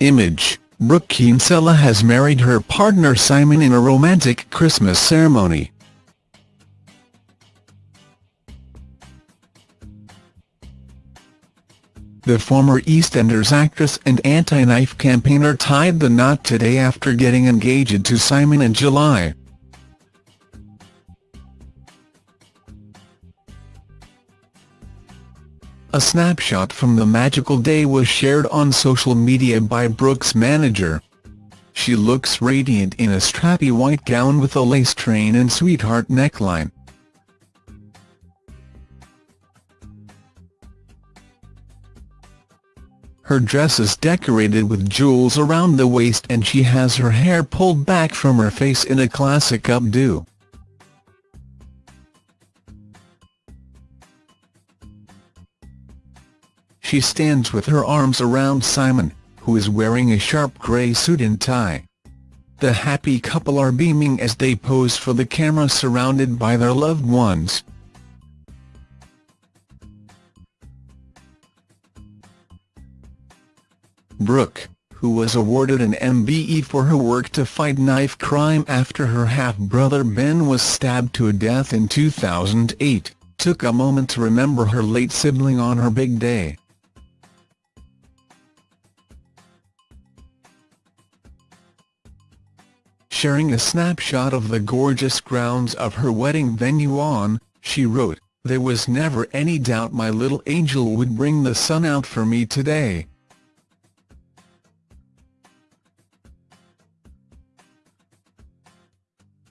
Image, Brooke Kinsella has married her partner Simon in a romantic Christmas ceremony. The former EastEnders actress and anti-knife campaigner tied the knot today after getting engaged to Simon in July. A snapshot from the magical day was shared on social media by Brooke's manager. She looks radiant in a strappy white gown with a lace train and sweetheart neckline. Her dress is decorated with jewels around the waist and she has her hair pulled back from her face in a classic updo. She stands with her arms around Simon, who is wearing a sharp grey suit and tie. The happy couple are beaming as they pose for the camera surrounded by their loved ones. Brooke, who was awarded an MBE for her work to fight knife crime after her half-brother Ben was stabbed to death in 2008, took a moment to remember her late sibling on her big day. Sharing a snapshot of the gorgeous grounds of her wedding venue on, she wrote, There was never any doubt my little angel would bring the sun out for me today.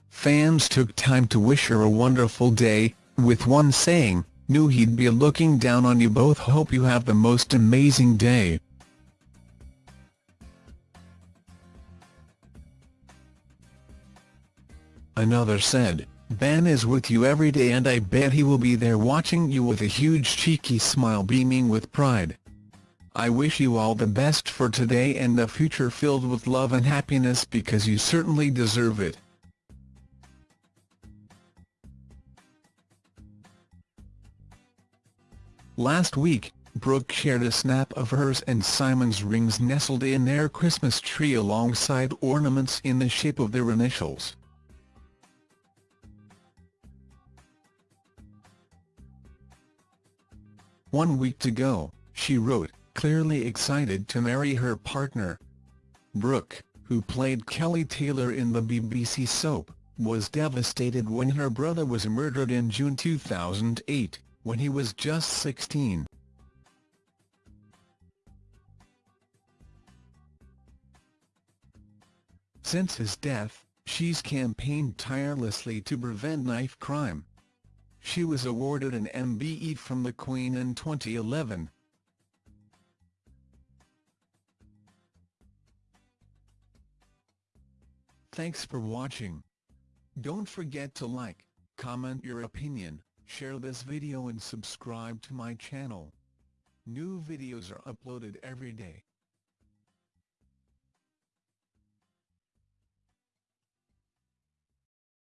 Fans took time to wish her a wonderful day, with one saying, knew he'd be looking down on you both hope you have the most amazing day. Another said, Ben is with you every day and I bet he will be there watching you with a huge cheeky smile beaming with pride. I wish you all the best for today and a future filled with love and happiness because you certainly deserve it. Last week, Brooke shared a snap of hers and Simon's rings nestled in their Christmas tree alongside ornaments in the shape of their initials. One week to go, she wrote, clearly excited to marry her partner. Brooke, who played Kelly Taylor in the BBC soap, was devastated when her brother was murdered in June 2008, when he was just 16. Since his death, she's campaigned tirelessly to prevent knife crime. She was awarded an MBE from the Queen in 2011. Thanks for watching. Don't forget to like, comment your opinion, share this video and subscribe to my channel. New videos are uploaded every day.